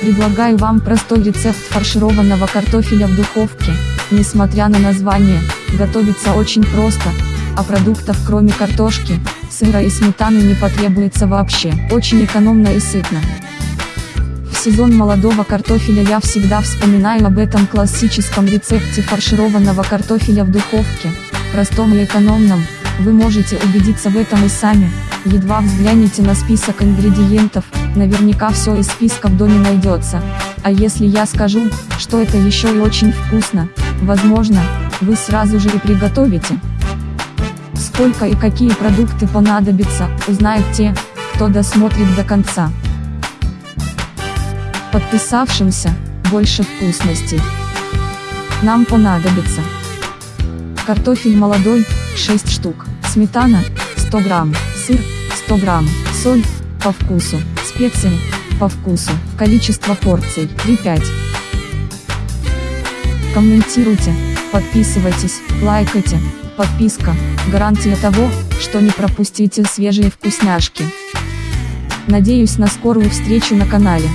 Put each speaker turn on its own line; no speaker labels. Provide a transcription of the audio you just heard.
Предлагаю вам простой рецепт фаршированного картофеля в духовке. Несмотря на название, готовится очень просто, а продуктов кроме картошки, сыра и сметаны не потребуется вообще. Очень экономно и сытно. В сезон молодого картофеля я всегда вспоминаю об этом классическом рецепте фаршированного картофеля в духовке, простом и экономном, вы можете убедиться в этом и сами, едва взгляните на список ингредиентов, наверняка все из списка в доме найдется. А если я скажу, что это еще и очень вкусно, возможно, вы сразу же и приготовите. Сколько и какие продукты понадобятся, узнают те, кто досмотрит до конца. Подписавшимся, больше вкусностей. Нам понадобится картофель молодой, 6 штук, сметана, 100 грамм, сыр, 100 грамм, соль, по вкусу, специи, по вкусу, количество порций, 3-5. Комментируйте, подписывайтесь, лайкайте, подписка, гарантия того, что не пропустите свежие вкусняшки. Надеюсь на скорую встречу на канале.